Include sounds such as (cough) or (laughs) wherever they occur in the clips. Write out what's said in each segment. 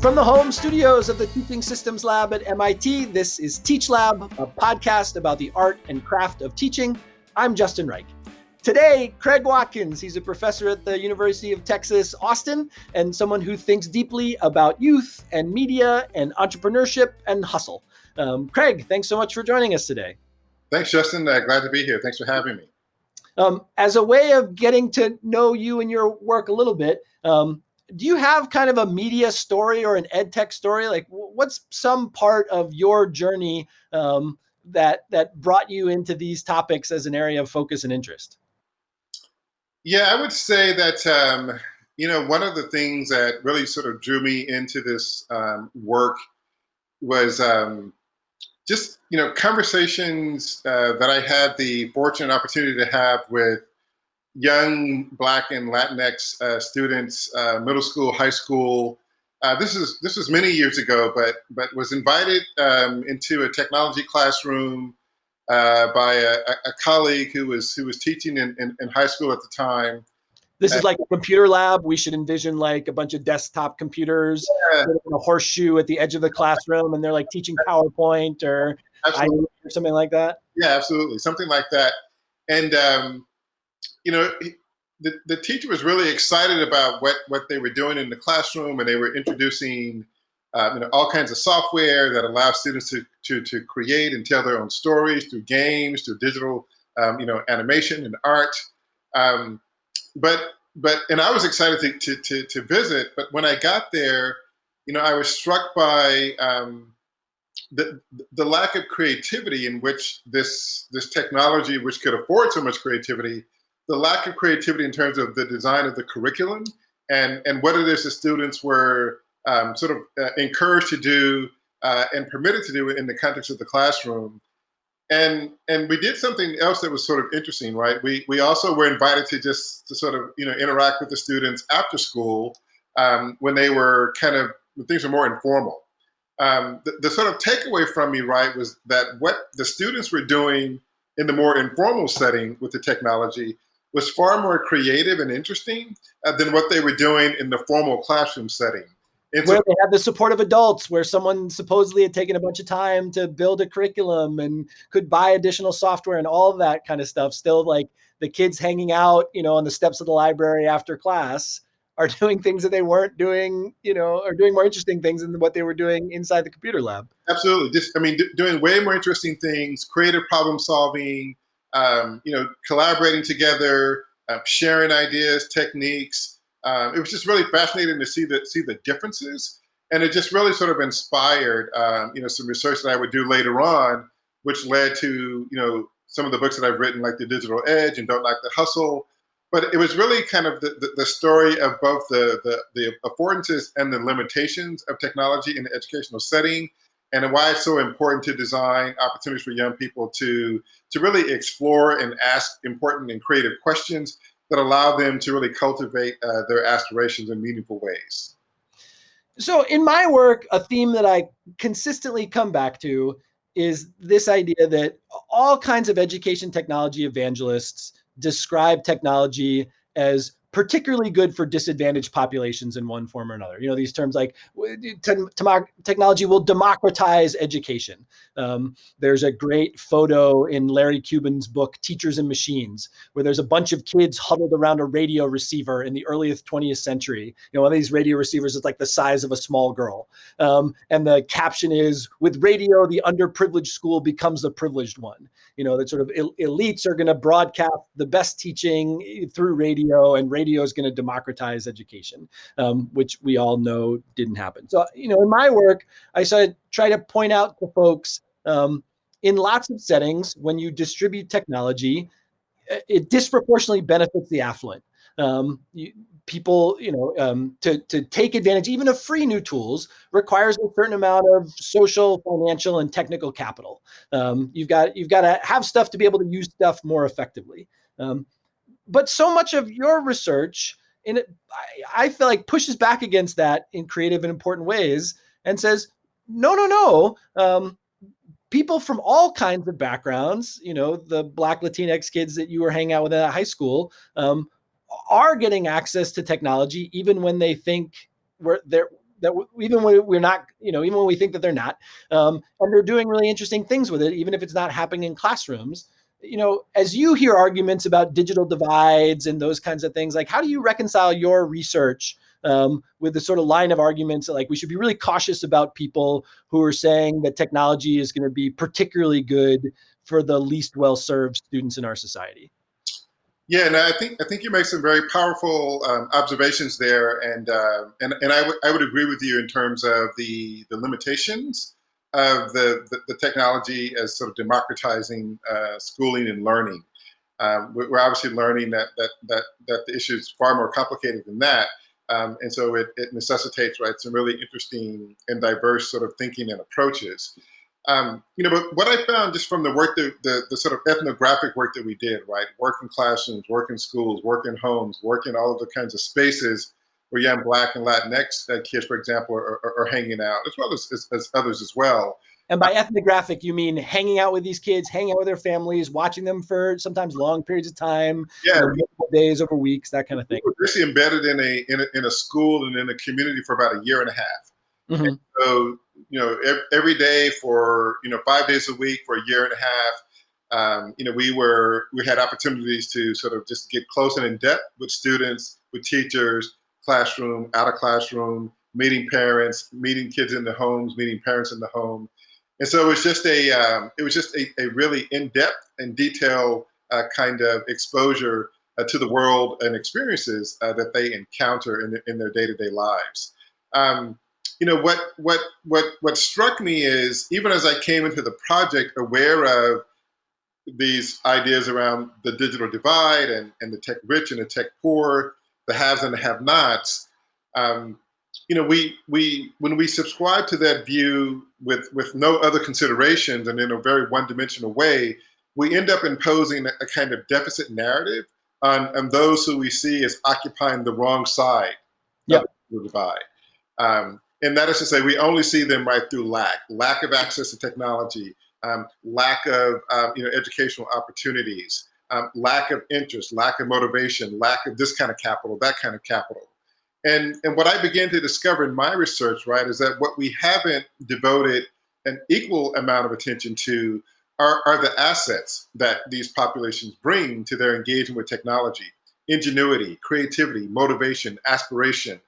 From the home studios of the Teaching Systems Lab at MIT, this is Teach Lab, a podcast about the art and craft of teaching. I'm Justin Reich. Today, Craig Watkins, he's a professor at the University of Texas, Austin, and someone who thinks deeply about youth and media and entrepreneurship and hustle. Um, Craig, thanks so much for joining us today. Thanks, Justin. Uh, glad to be here. Thanks for having me. Um, as a way of getting to know you and your work a little bit, um, do you have kind of a media story or an ed tech story? Like, what's some part of your journey um, that that brought you into these topics as an area of focus and interest? Yeah, I would say that um, you know one of the things that really sort of drew me into this um, work was um, just you know conversations uh, that I had the fortunate opportunity to have with young Black and Latinx uh, students, uh, middle school, high school. Uh, this is this was many years ago, but but was invited um, into a technology classroom uh, by a, a, colleague who was who was teaching in, in, in high school at the time. This is like a computer lab. We should envision like a bunch of desktop computers, yeah. a horseshoe at the edge of the classroom, and they're like teaching PowerPoint or, or something like that. Yeah, absolutely, something like that. And um, you know, the, the teacher was really excited about what, what they were doing in the classroom and they were introducing uh, you know, all kinds of software that allows students to, to, to create and tell their own stories through games, through digital, um, you know, animation and art. Um, but, but, and I was excited to, to, to, to, visit, but when I got there, you know, I was struck by um, the, the lack of creativity in which this, this technology, which could afford so much creativity, the lack of creativity in terms of the design of the curriculum and, and what it is the students were um, sort of uh, encouraged to do uh, and permitted to do in the context of the classroom. And, and we did something else that was sort of interesting, right? We, we also were invited to just to sort of, you know, interact with the students after school um, when they were kind of, things were more informal. Um, the, the sort of takeaway from me, right, was that what the students were doing in the more informal setting with the technology was far more creative and interesting uh, than what they were doing in the formal classroom setting. It's where they had the support of adults, where someone supposedly had taken a bunch of time to build a curriculum and could buy additional software and all that kind of stuff. Still, like the kids hanging out, you know, on the steps of the library after class are (laughs) doing things that they weren't doing, you know, or doing more interesting things than what they were doing inside the computer lab. Absolutely. Just, I mean, doing way more interesting things, creative problem solving, um, you know, collaborating together, uh, sharing ideas, techniques. Um, it was just really fascinating to see the see the differences, and it just really sort of inspired, um, you know, some research that I would do later on, which led to you know some of the books that I've written, like The Digital Edge and Don't Knock the Hustle. But it was really kind of the, the, the story of both the, the, the affordances and the limitations of technology in the educational setting, and why it's so important to design opportunities for young people to, to really explore and ask important and creative questions that allow them to really cultivate uh, their aspirations in meaningful ways. So, in my work, a theme that I consistently come back to is this idea that all kinds of education technology evangelists describe technology as particularly good for disadvantaged populations in one form or another. You know, these terms like technology will democratize education. Um, there's a great photo in Larry Cuban's book, Teachers and Machines, where there's a bunch of kids huddled around a radio receiver in the earliest 20th century. You know, one of these radio receivers is like the size of a small girl. Um, and the caption is, with radio, the underprivileged school becomes the privileged one. You know, that sort of el elites are gonna broadcast the best teaching through radio and radio radio is going to democratize education, um, which we all know didn't happen. So, you know, in my work, I started try to point out to folks um, in lots of settings when you distribute technology, it disproportionately benefits the affluent. Um, you, people, you know, um, to, to take advantage even of free new tools requires a certain amount of social, financial, and technical capital. Um, you've got you've got to have stuff to be able to use stuff more effectively. Um, but so much of your research in it, I, I feel like pushes back against that in creative and important ways and says, no, no, no. Um, people from all kinds of backgrounds, you know, the black Latinx kids that you were hanging out with at high school, um, are getting access to technology even when they think where they're that even when we're not, you know, even when we think that they're not, um, and they're doing really interesting things with it, even if it's not happening in classrooms. You know, as you hear arguments about digital divides and those kinds of things, like how do you reconcile your research um, with the sort of line of arguments that like we should be really cautious about people who are saying that technology is going to be particularly good for the least well-served students in our society? Yeah, and I think I think you make some very powerful um, observations there, and uh, and and I, I would agree with you in terms of the the limitations of the the, the technology as sort of democratizing uh, schooling and learning. Um, we're obviously learning that that that that the issue is far more complicated than that, um, and so it, it necessitates right some really interesting and diverse sort of thinking and approaches. Um, you know, but what I found just from the work, that, the, the sort of ethnographic work that we did, right? Work in classrooms, work in schools, work in homes, work in all of the kinds of spaces where young Black and Latinx uh, kids, for example, are, are, are, hanging out, as well as, as, as, others as well. And by ethnographic, you mean hanging out with these kids, hanging out with their families, watching them for sometimes long periods of time, yeah, you know, days over weeks, that kind of thing. We were basically embedded in a, in a in a school and in a community for about a year and a half. Mm-hmm. so you know, every day for, you know, five days a week for a year and a half. Um, you know, we were, we had opportunities to sort of just get close and in depth with students, with teachers, classroom, out of classroom, meeting parents, meeting kids in the homes, meeting parents in the home. And so it was just a, um, it was just a, a really in-depth and detailed uh, kind of exposure uh, to the world and experiences uh, that they encounter in, the, in their day-to-day lives. Um, you know what what what what struck me is even as I came into the project aware of these ideas around the digital divide and, and the tech rich and the tech poor, the haves and the have-nots. Um, you know, we we when we subscribe to that view with with no other considerations and in a very one-dimensional way, we end up imposing a, kind of deficit narrative on, on those who we see as occupying the wrong side yep. of the divide. Um, and that is to say, we only see them right through lack, lack of access to technology, um, lack of um, you know educational opportunities, um, lack of interest, lack of motivation, lack of this kind of capital, that kind of capital. And, and what I began to discover in my research, right, is that what we haven't devoted an equal amount of attention to are, are the assets that these populations bring to their engagement with technology. Ingenuity, creativity, motivation, aspiration,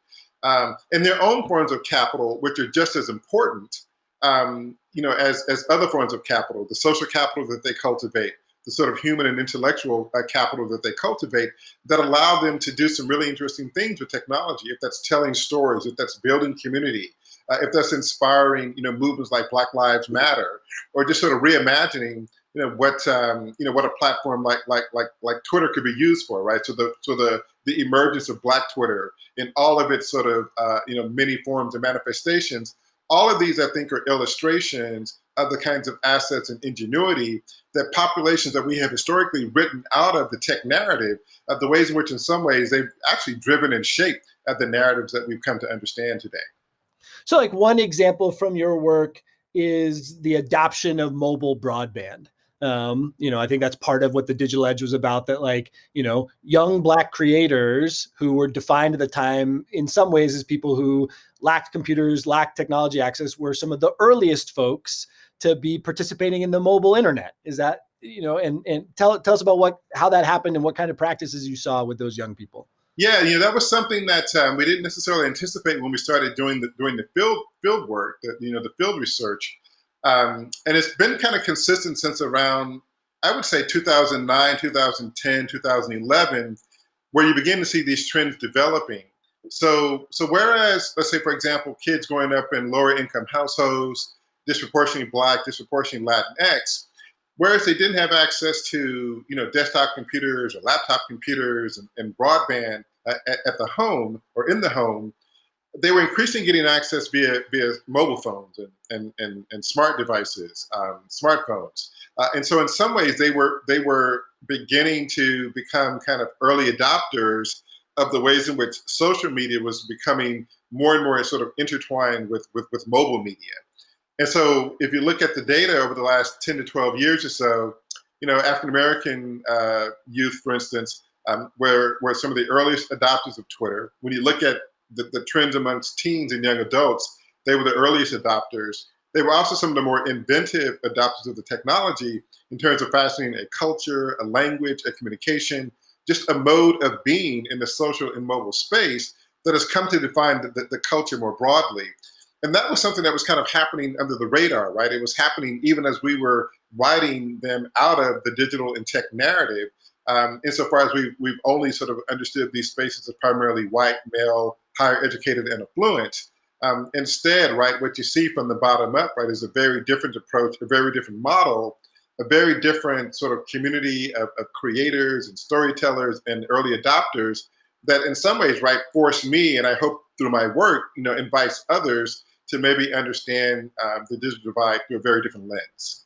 um, and their own forms of capital, which are just as important, um, you know, as, as other forms of capital, the social capital that they cultivate, the sort of human and intellectual uh, capital that they cultivate that allow them to do some really interesting things with technology. If that's telling stories, if that's building community, uh, if that's inspiring, you know, movements like Black Lives Matter, or just sort of reimagining, you know, what um, you know what a platform like like like like Twitter could be used for, right? So the so the the emergence of Black Twitter in all of its sort of uh, you know many forms and manifestations. All of these, I think, are illustrations of the kinds of assets and ingenuity that populations that we have historically written out of the tech narrative, of the ways in which, in some ways, they've actually driven and shaped uh, the narratives that we've come to understand today. So, like one example from your work is the adoption of mobile broadband. Um, you know, I think that's part of what the digital edge was about. That like, you know, young black creators who were defined at the time in some ways as people who lacked computers, lacked technology access, were some of the earliest folks to be participating in the mobile internet. Is that you know, and and tell tell us about what how that happened and what kind of practices you saw with those young people. Yeah, you know, that was something that um, we didn't necessarily anticipate when we started doing the doing the field field work, the, you know, the field research. Um, and it's been kind of consistent since around, I would say 2009, 2010, 2011, where you begin to see these trends developing. So, so whereas, let's say, for example, kids growing up in lower income households, disproportionately Black, disproportionately Latinx, whereas they didn't have access to, you know, desktop computers or laptop computers and, and broadband at, at the home or in the home, they were increasingly getting access via via mobile phones and and and, and smart devices, um, smartphones. Uh, and so in some ways they were they were beginning to become kind of early adopters of the ways in which social media was becoming more and more sort of intertwined with with, with mobile media. And so if you look at the data over the last 10 to 12 years or so, you know, African American uh, youth, for instance, um, where, where some of the earliest adopters of Twitter, when you look at the, the trends amongst teens and young adults, they were the earliest adopters. They were also some of the more inventive adopters of the technology in terms of fashioning a culture, a language, a communication, just a mode of being in the social and mobile space that has come to define the, the, the culture more broadly. And that was something that was kind of happening under the radar, right? It was happening even as we were writing them out of the digital and tech narrative. Um, insofar as we, we've only sort of understood these spaces as primarily white, male, higher educated, and affluent. Um, instead, right, what you see from the bottom up, right, is a very different approach, a very different model, a very different sort of community of, of creators and storytellers and early adopters that in some ways, right, force me, and I hope through my work, you know, invites others to maybe understand um, the digital divide through a very different lens.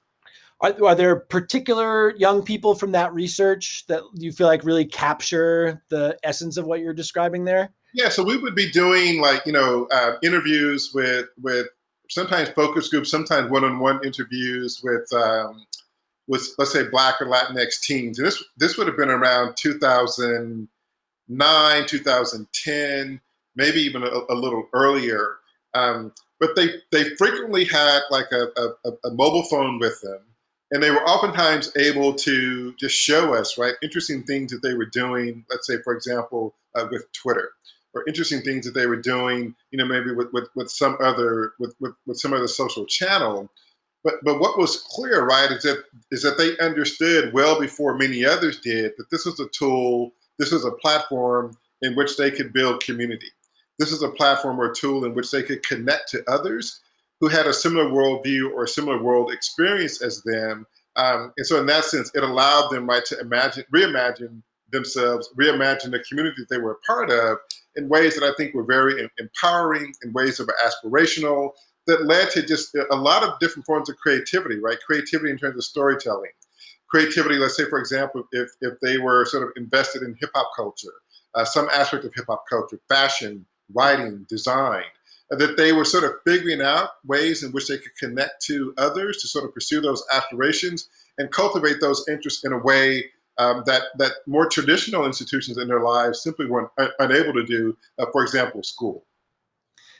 Are, are, there particular young people from that research that you feel like really capture the essence of what you're describing there? Yeah, so we would be doing like you know uh, interviews with with sometimes focus groups, sometimes one-on-one interviews with um, with let's say Black or Latinx teens, and this this would have been around 2009, 2010, maybe even a, a little earlier. Um, but they they frequently had like a, a, a, mobile phone with them and they were oftentimes able to just show us right interesting things that they were doing let's say for example uh, with twitter or interesting things that they were doing you know maybe with, with, with some other with, with, with some other social channel. But but what was clear right is that is that they understood well before many others did that this was a tool this was a platform in which they could build community this is a platform or a tool in which they could connect to others who had a similar worldview or a similar world experience as them. Um, and so in that sense, it allowed them right to imagine, reimagine themselves, reimagine the community that they were a part of in ways that I think were very empowering, in ways that were aspirational, that led to just a lot of different forms of creativity, right? Creativity in terms of storytelling. Creativity, let's say, for example, if, if they were sort of invested in hip hop culture, uh, some aspect of hip hop culture, fashion, writing, design, that they were sort of figuring out ways in which they could connect to others to sort of pursue those aspirations and cultivate those interests in a way um, that that more traditional institutions in their lives simply weren't uh, unable to do. Uh, for example, school.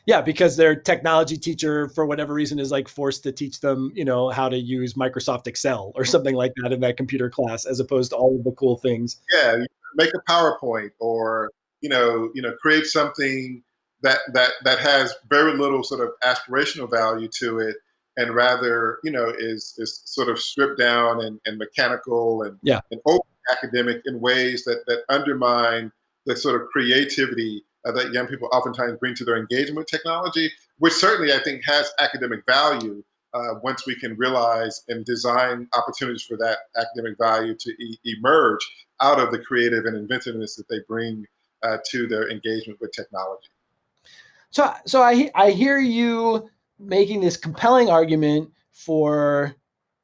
Yeah, because their technology teacher, for whatever reason, is like forced to teach them, you know, how to use Microsoft Excel or (laughs) something like that in that computer class, as opposed to all of the cool things. Yeah, make a PowerPoint or you know, you know, create something that that that has very little sort of aspirational value to it and rather you know is is sort of stripped down and, and mechanical and, yeah. and open academic in ways that that undermine the sort of creativity uh, that young people oftentimes bring to their engagement with technology which certainly i think has academic value uh, once we can realize and design opportunities for that academic value to e emerge out of the creative and inventiveness that they bring uh, to their engagement with technology so, so I I hear you making this compelling argument for,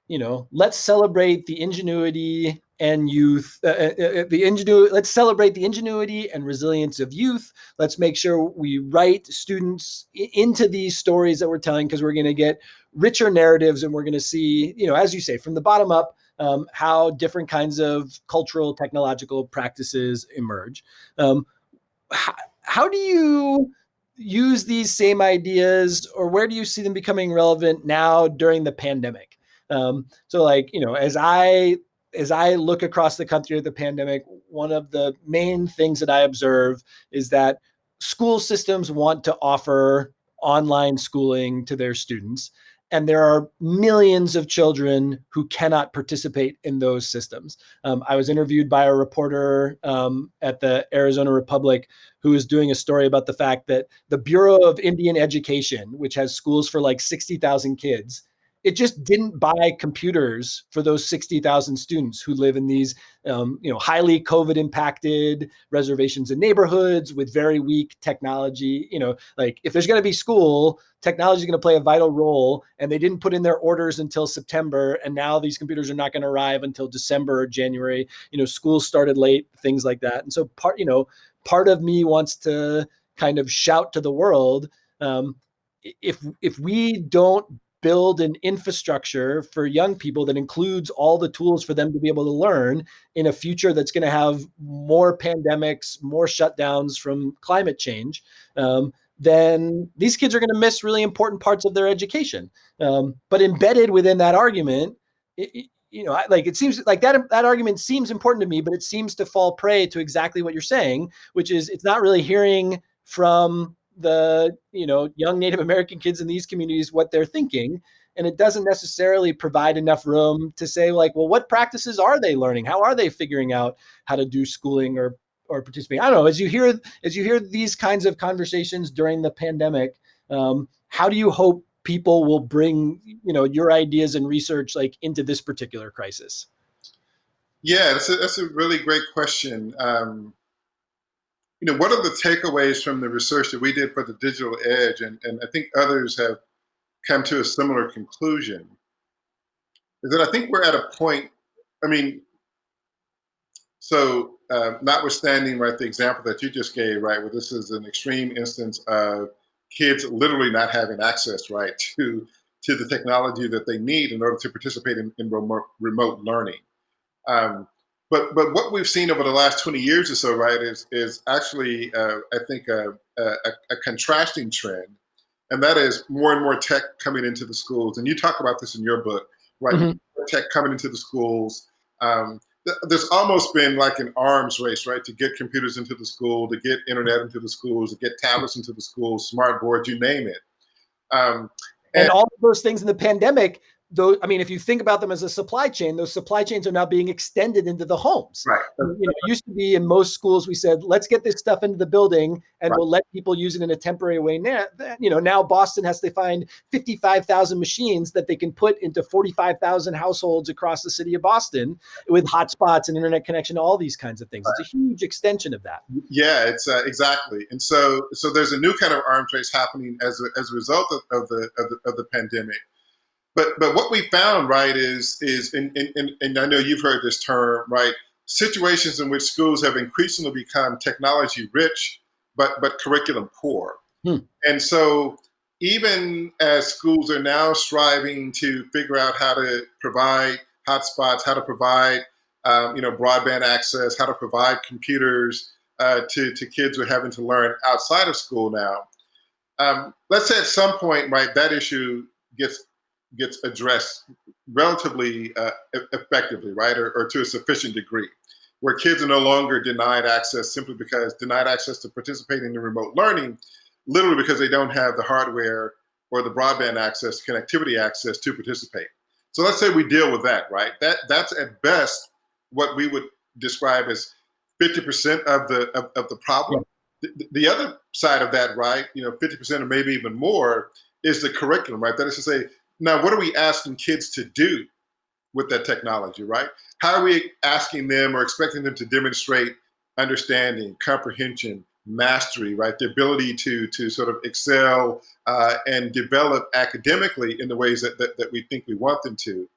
you know, let's celebrate the ingenuity and youth, uh, uh, uh the ingenuity. Let's celebrate the ingenuity and resilience of youth. Let's make sure we write students into these stories that we're telling because we're going to get richer narratives and we're going to see, you know, as you say, from the bottom up. Um, how different kinds of cultural technological practices emerge. Um, how, how do you use these same ideas or where do you see them becoming relevant now during the pandemic um, so like you know as i as i look across the country at the pandemic one of the main things that i observe is that school systems want to offer online schooling to their students and there are millions of children who cannot participate in those systems. Um, I was interviewed by a reporter um, at the Arizona Republic who was doing a story about the fact that the Bureau of Indian Education, which has schools for like 60,000 kids, it just didn't buy computers for those 60,000 students who live in these, um, you know, highly COVID impacted reservations and neighborhoods with very weak technology. You know, like if there's going to be school, technology is going to play a vital role. And they didn't put in their orders until September. And now these computers are not going to arrive until December or January. You know, schools started late, things like that. And so part, you know, part of me wants to kind of shout to the world. Um, if if we don't build an infrastructure for young people that includes all the tools for them to be able to learn in a future that's going to have more pandemics, more shutdowns from climate change, um, then these kids are going to miss really important parts of their education. Um, but embedded within that argument, it, you know, like it seems like that that argument seems important to me, but it seems to fall prey to exactly what you're saying, which is it's not really hearing from the you know young Native American kids in these communities what they're thinking, and it doesn't necessarily provide enough room to say like, well, what practices are they learning? How are they figuring out how to do schooling or or participate? I don't know. As you hear as you hear these kinds of conversations during the pandemic, um, how do you hope people will bring you know your ideas and research like into this particular crisis? Yeah, that's a, that's a really great question. Um, you know, what are the takeaways from the research that we did for the digital edge? And, and I think others have come to a similar conclusion is that I think we're at a point, I mean, so uh, notwithstanding, right, the example that you just gave, right, where this is an extreme instance of kids literally not having access, right, to to the technology that they need in order to participate in, in remote, remote learning. Um, but but what we've seen over the last 20 years or so, right, is is actually uh, I think a, a, a, contrasting trend, and that is more and more tech coming into the schools. And you talk about this in your book, right? Mm-hmm. Tech coming into the schools. Um, th- there's almost been like an arms race, right, to get computers into the school, to get internet into the schools, to get tablets into the schools, smart boards, you name it. Um, and, and all of those things in the pandemic those i mean if you think about them as a supply chain those supply chains are now being extended into the homes. Right. You know it used to be in most schools we said let's get this stuff into the building and right. we'll let people use it in a temporary way. Now you know now boston has to find 55000 machines that they can put into 45000 households across the city of boston with hotspots and internet connection all these kinds of things. Right. it's a huge extension of that. Yeah it's uh, exactly. And so so there's a new kind of arms race happening as a, as a result of, of the, of the of the pandemic but but what we found, right, is is and, and, and I know you've heard this term, right? Situations in which schools have increasingly become technology rich, but but curriculum poor. Hmm. And so even as schools are now striving to figure out how to provide hotspots, how to provide um, you know broadband access, how to provide computers uh, to to kids who are having to learn outside of school now. Um, let's say at some point, right, that issue gets gets addressed relatively uh, effectively, right, or, or, to a sufficient degree, where kids are no longer denied access simply because denied access to participating in remote learning, literally because they don't have the hardware or the broadband access, connectivity access to participate. So let's say we deal with that, right? That that's at best what we would describe as 50% of the of, of the problem. The, the other side of that, right, you know, 50% or maybe even more, is the curriculum, right? That is to say, now, what are we asking kids to do with that technology, right? How are we asking them or expecting them to demonstrate understanding, comprehension, mastery, right? The ability to to sort of excel uh, and develop academically in the ways that, that, that we think we want them to.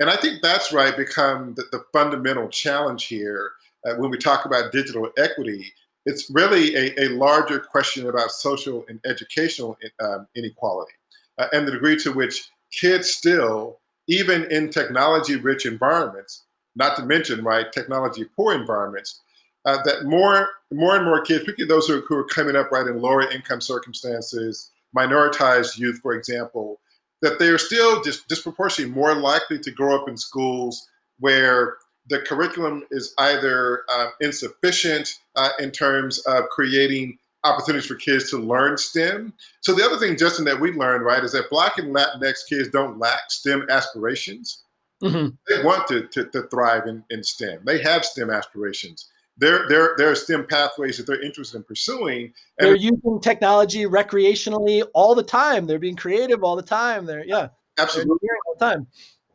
And I think that's right become the, the fundamental challenge here uh, when we talk about digital equity. It's really a, a larger question about social and educational um, inequality uh, and the degree to which kids still, even in technology rich environments, not to mention, right, technology poor environments, uh, that more, more and more kids, particularly those who, who are coming up right in lower income circumstances, minoritized youth, for example, that they are still just disproportionately more likely to grow up in schools where the curriculum is either uh, insufficient uh, in terms of creating opportunities for kids to learn STEM. So the other thing, Justin, that we learned, right, is that Black and Latinx kids don't lack STEM aspirations. Mm-hmm. They want to, to, to thrive in, in STEM. They have STEM aspirations. There, there, there are STEM pathways that they're interested in pursuing. And they're using technology recreationally all the time. They're being creative all the time. They're yeah, absolutely they're all the time.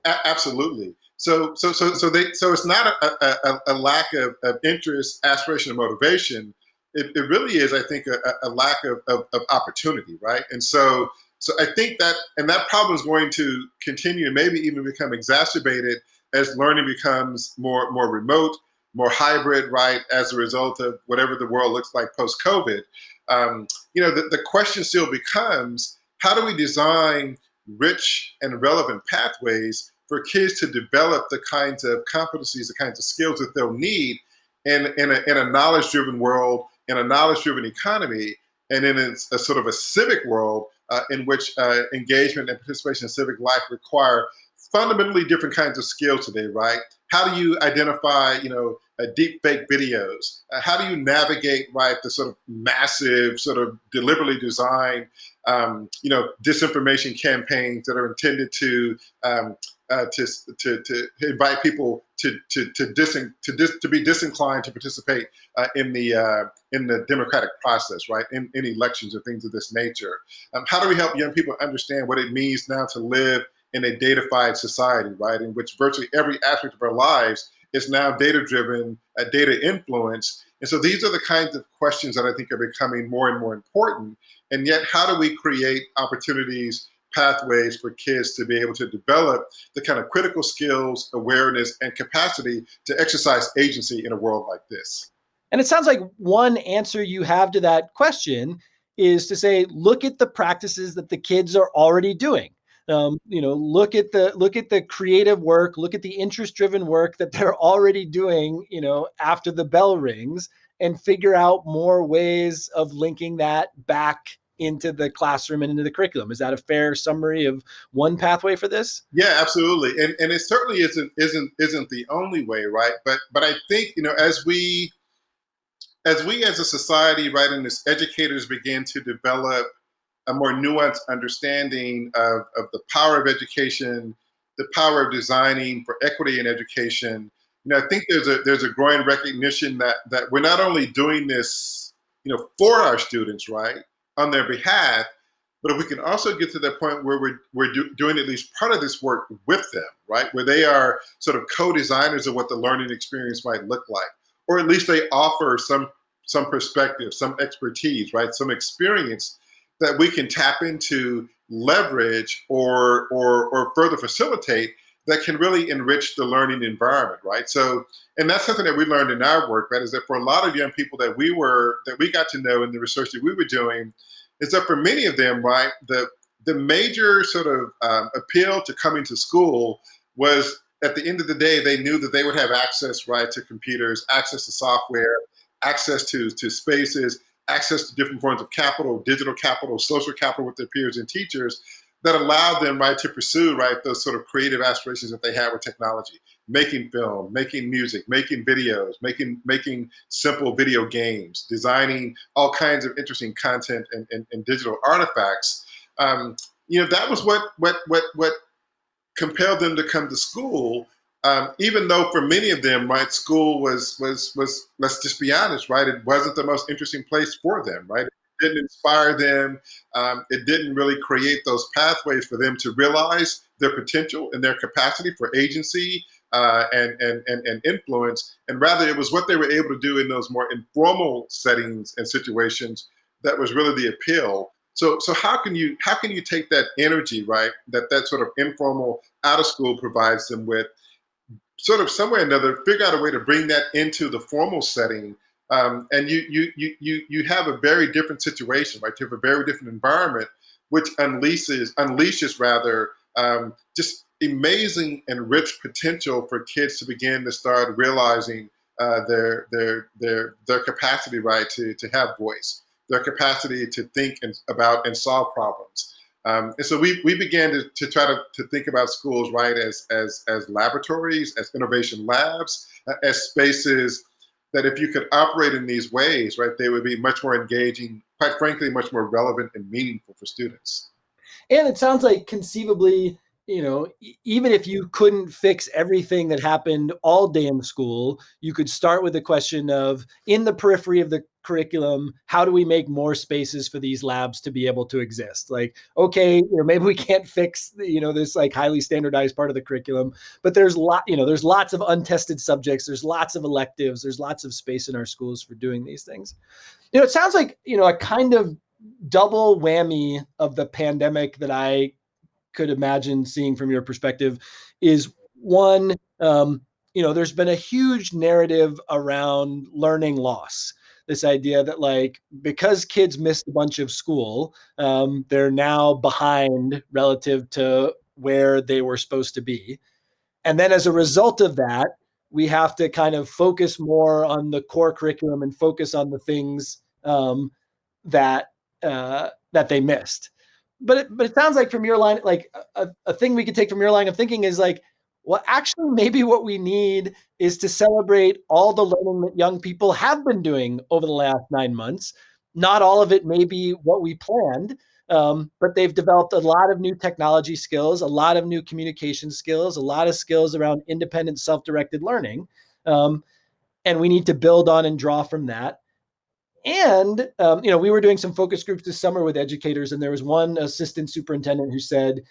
A- absolutely. So, so, so, so they, so it's not a, a, a lack of, of interest, aspiration, and motivation it, it really is, I think, a, a lack of, of, of, opportunity, right? And so, so I think that, and that problem is going to continue and maybe even become exacerbated as learning becomes more more remote, more hybrid, right? As a result of whatever the world looks like post COVID, um, you know, the, the question still becomes: How do we design rich and relevant pathways for kids to develop the kinds of competencies, the kinds of skills that they'll need in, in a, in a knowledge-driven world, in a knowledge-driven economy, and in a, sort of a civic world uh, in which uh, engagement and participation in civic life require fundamentally different kinds of skills today, right? How do you identify, you know, uh, deep fake videos? Uh, how do you navigate, right, the sort of massive, sort of deliberately designed, um, you know, disinformation campaigns that are intended to um, uh, to, to, to invite people to to to to, dis, to be disinclined to participate uh, in the uh, in the democratic process, right? In, in elections or things of this nature. Um, how do we help young people understand what it means now to live in a datafied society, right? In which virtually every aspect of our lives is now data driven, data influenced. And so these are the kinds of questions that I think are becoming more and more important. And yet, how do we create opportunities, pathways for kids to be able to develop the kind of critical skills, awareness, and capacity to exercise agency in a world like this? And it sounds like one answer you have to that question is to say, look at the practices that the kids are already doing um, you know look at the look at the creative work look at the interest driven work that they're already doing you know after the bell rings and figure out more ways of linking that back into the classroom and into the curriculum. Is that a fair summary of one pathway for this? Yeah absolutely. And and it certainly isn't isn't isn't the only way right? But but i think you know as we as we as a society right and as educators begin to develop a more nuanced understanding of, of the power of education, the power of designing for equity in education. You know, I think there's a there's a growing recognition that that we're not only doing this, you know, for our students, right, on their behalf, but if we can also get to that point where we're we're do, doing at least part of this work with them, right, where they are sort of co-designers of what the learning experience might look like, or at least they offer some some perspective, some expertise, right, some experience that we can tap into leverage or, or, or further facilitate that can really enrich the learning environment, right? So, and that's something that we learned in our work, right? Is that for a lot of young people that we were, that we got to know in the research that we were doing, is that for many of them, right, the, the major sort of um, appeal to coming to school was at the end of the day, they knew that they would have access, right, to computers, access to software, access to, to spaces, access to different forms of capital, digital capital, social capital with their peers and teachers that allowed them right to pursue right those sort of creative aspirations that they had with technology, making film, making music, making videos, making making simple video games, designing all kinds of interesting content and, and, and digital artifacts. Um, you know that was what what what what compelled them to come to school um, even though for many of them, right, school was was was let's just be honest, right, it wasn't the most interesting place for them, right. It didn't inspire them. Um, it didn't really create those pathways for them to realize their potential and their capacity for agency uh, and, and and and influence. And rather, it was what they were able to do in those more informal settings and situations that was really the appeal. So, so how can you how can you take that energy, right, that that sort of informal out of school provides them with, sort of somewhere or another figure out a way to bring that into the formal setting. Um, and you, you, you, you, you have a very different situation, right? You have a very different environment, which unleashes, unleashes rather, um, just amazing and rich potential for kids to begin to start realizing uh, their, their, their, their capacity, right, to, to have voice, their capacity to think and, about and solve problems. Um, and so we, we began to, to try to, to think about schools, right, as, as, as laboratories, as innovation labs, uh, as spaces that if you could operate in these ways, right, they would be much more engaging, quite frankly, much more relevant and meaningful for students. And it sounds like conceivably you know, even if you couldn't fix everything that happened all day in school, you could start with the question of in the periphery of the curriculum, how do we make more spaces for these labs to be able to exist? Like, okay, you know, maybe we can't fix, you know, this like highly standardized part of the curriculum, but there's lot, you know, there's lots of untested subjects, there's lots of electives, there's lots of space in our schools for doing these things. You know, it sounds like, you know, a kind of double whammy of the pandemic that I could imagine seeing from your perspective is one, um, you know, there's been a huge narrative around learning loss. this idea that like because kids missed a bunch of school, um, they're now behind relative to where they were supposed to be. And then as a result of that, we have to kind of focus more on the core curriculum and focus on the things um, that uh, that they missed. But it, but it sounds like from your line, like a, a thing we could take from your line of thinking is like, well, actually, maybe what we need is to celebrate all the learning that young people have been doing over the last nine months. Not all of it may be what we planned, um, but they've developed a lot of new technology skills, a lot of new communication skills, a lot of skills around independent, self-directed learning. Um, and we need to build on and draw from that. And um, you know, we were doing some focus groups this summer with educators, and there was one assistant superintendent who said,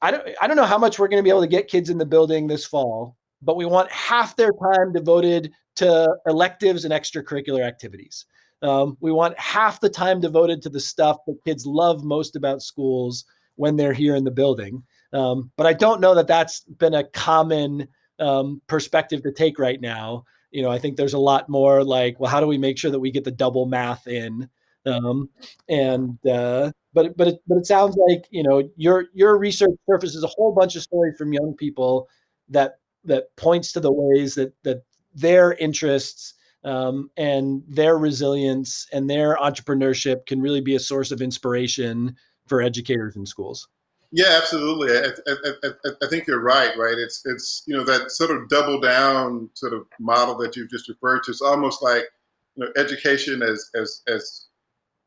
"I don't, I don't know how much we're going to be able to get kids in the building this fall, but we want half their time devoted to electives and extracurricular activities. Um, we want half the time devoted to the stuff that kids love most about schools when they're here in the building. Um, but I don't know that that's been a common um, perspective to take right now. You know, I think there's a lot more like, well, how do we make sure that we get the double math in? Um, and uh, but but it, but it sounds like you know your your research surfaces a whole bunch of stories from young people that that points to the ways that that their interests um, and their resilience and their entrepreneurship can really be a source of inspiration for educators in schools. Yeah, absolutely. I, I, I, I, think you're right. Right. It's it's you know that sort of double down sort of model that you've just referred to. It's almost like you know education as as as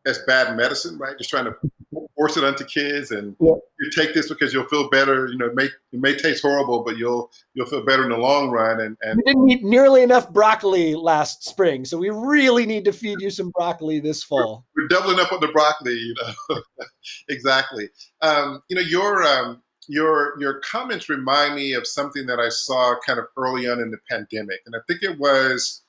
as bad medicine, right? Just trying to force it onto kids and yeah. you take this because you'll feel better. You know, it may it may taste horrible, but you'll you'll feel better in the long run. And, and we didn't eat nearly enough broccoli last spring, so we really need to feed you some broccoli this fall. We're, we're doubling up on the broccoli, you know. (laughs) exactly. Um, you know, your um, your your comments remind me of something that I saw kind of early on in the pandemic, and I think it was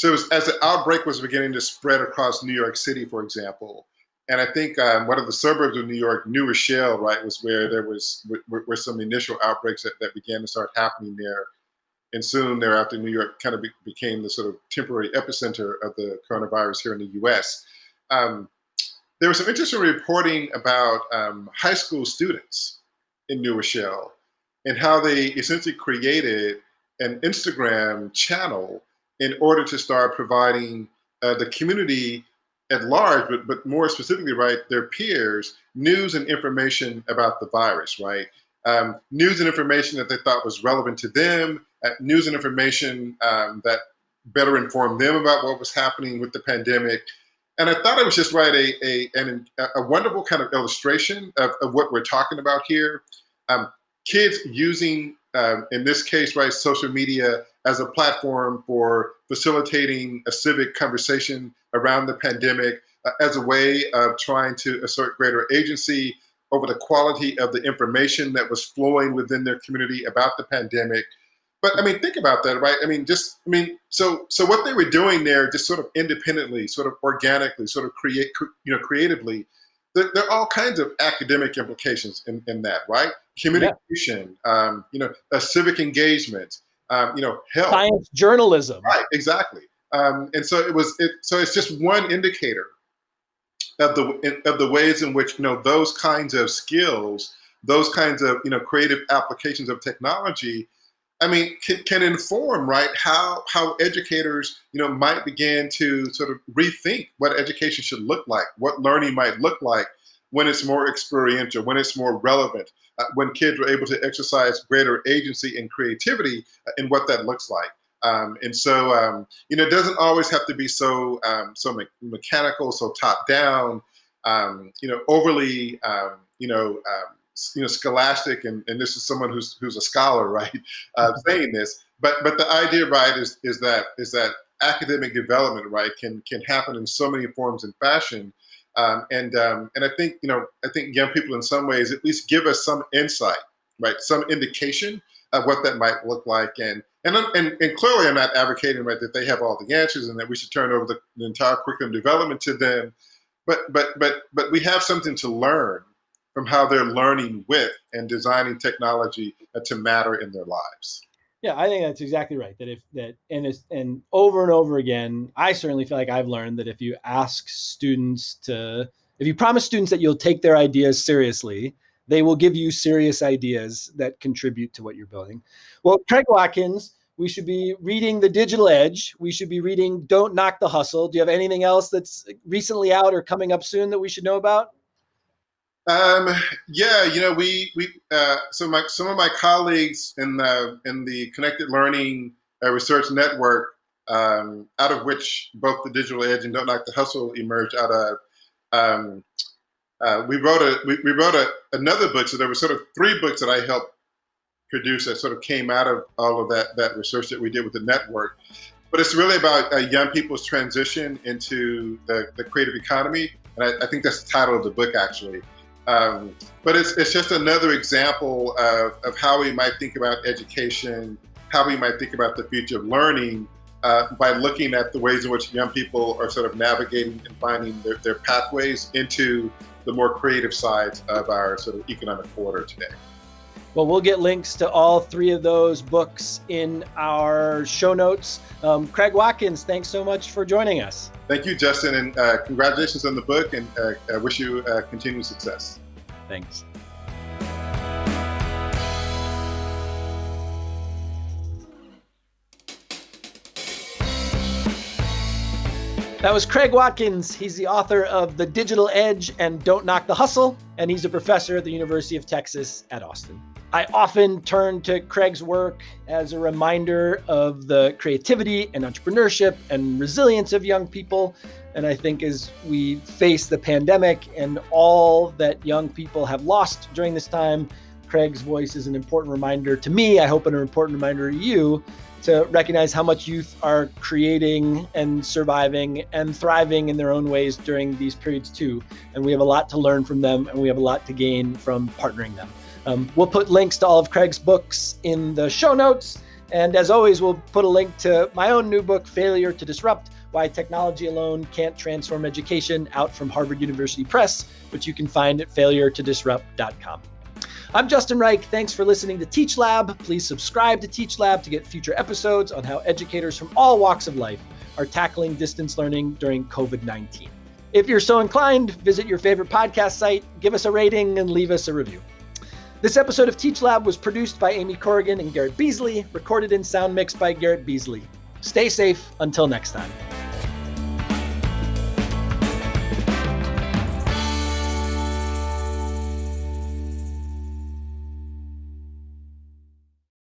so it was, as the outbreak was beginning to spread across New York City, for example, and I think um, one of the suburbs of New York, New Rochelle, right, was where there was where, some initial outbreaks that, that, began to start happening there, and soon thereafter, New York kind of be, became the sort of temporary epicenter of the coronavirus here in the U.S. Um, there was some interesting reporting about um, high school students in New Rochelle and how they essentially created an Instagram channel in order to start providing uh, the community at large, but, but more specifically, right, their peers, news and information about the virus, right? Um, news and information that they thought was relevant to them, uh, news and information um, that better informed them about what was happening with the pandemic. And I thought it was just right a, a, an, a wonderful kind of illustration of, of what we're talking about here. Um, kids using, um, in this case, right, social media as a platform for facilitating a civic conversation around the pandemic uh, as a way of trying to assert greater agency over the quality of the information that was flowing within their community about the pandemic. But I mean, think about that, right? I mean, just, I mean, so so what they were doing there, just sort of independently, sort of organically, sort of create, you know, creatively, there, there, are all kinds of academic implications in, in that, right? Communication, yeah. um, you know, a civic engagement, um, you know, health. Science journalism. Right, exactly. Um, and so it was, it, so it's just one indicator of the, of the ways in which, you know, those kinds of skills, those kinds of, you know, creative applications of technology, I mean, can, can inform, right, how, how educators, you know, might begin to sort of rethink what education should look like, what learning might look like when it's more experiential, when it's more relevant, uh, when kids are able to exercise greater agency and creativity uh, in what that looks like. Um, and so, um, you know, it doesn't always have to be so um, so me mechanical, so top down, um, you know, overly, um, you know, um, you know, scholastic. And, and this is someone who's who's a scholar, (laughs) right, uh, saying this. But but the idea, right, is is that is that academic development, right, can can happen in so many forms and fashion. Um, and um, and I think you know I think young people in some ways at least give us some insight, right? Some indication of what that might look like. And and and, and clearly, I'm not advocating right that they have all the answers and that we should turn over the, the entire curriculum development to them. But but but but we have something to learn from how they're learning with and designing technology uh, to matter in their lives. Yeah, I think that's exactly right. That if that and it's and over and over again, I certainly feel like I've learned that if you ask students to if you promise students that you'll take their ideas seriously, they will give you serious ideas that contribute to what you're building. Well, Craig Watkins, we should be reading The Digital Edge. We should be reading Don't Knock the Hustle. Do you have anything else that's recently out or coming up soon that we should know about? Um, yeah, you know, we we uh, so my some of my colleagues in the in the Connected Learning uh, Research Network, um, out of which both the Digital Edge and Don't Knock the Hustle emerged out of. Um, uh, we wrote a we, we wrote a, another book, so there were sort of three books that I helped produce that sort of came out of all of that that research that we did with the network. But it's really about uh, young people's transition into the, the creative economy, and I, I think that's the title of the book actually. Um, but it's, it's just another example of, of how we might think about education, how we might think about the future of learning uh, by looking at the ways in which young people are sort of navigating and finding their, their pathways into the more creative sides of our sort of economic order today. Well, we'll get links to all three of those books in our show notes. Um, Craig Watkins, thanks so much for joining us. Thank you, Justin, and uh, congratulations on the book, and uh, I wish you uh, continued success. Thanks. That was Craig Watkins. He's the author of The Digital Edge and Don't Knock the Hustle, and he's a professor at the University of Texas at Austin. I often turn to Craig's work as a reminder of the creativity and entrepreneurship and resilience of young people. And I think as we face the pandemic and all that young people have lost during this time, Craig's voice is an important reminder to me. I hope an important reminder to you to recognize how much youth are creating and surviving and thriving in their own ways during these periods too. And we have a lot to learn from them and we have a lot to gain from partnering them. Um, we'll put links to all of Craig's books in the show notes. And as always, we'll put a link to my own new book, Failure to Disrupt Why Technology Alone Can't Transform Education, out from Harvard University Press, which you can find at failuretodisrupt.com. I'm Justin Reich. Thanks for listening to Teach Lab. Please subscribe to Teach Lab to get future episodes on how educators from all walks of life are tackling distance learning during COVID 19. If you're so inclined, visit your favorite podcast site, give us a rating, and leave us a review. This episode of Teach Lab was produced by Amy Corrigan and Garrett Beasley, recorded and sound mixed by Garrett Beasley. Stay safe until next time.